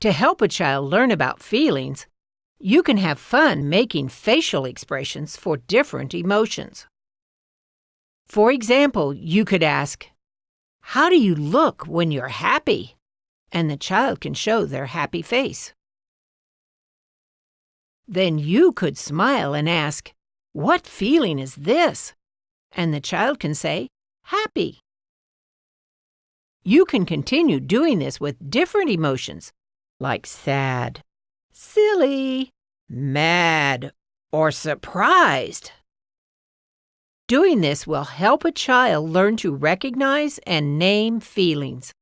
To help a child learn about feelings, you can have fun making facial expressions for different emotions. For example, you could ask, How do you look when you're happy? And the child can show their happy face. Then you could smile and ask, What feeling is this? And the child can say, Happy. You can continue doing this with different emotions, like sad, silly, mad, or surprised. Doing this will help a child learn to recognize and name feelings.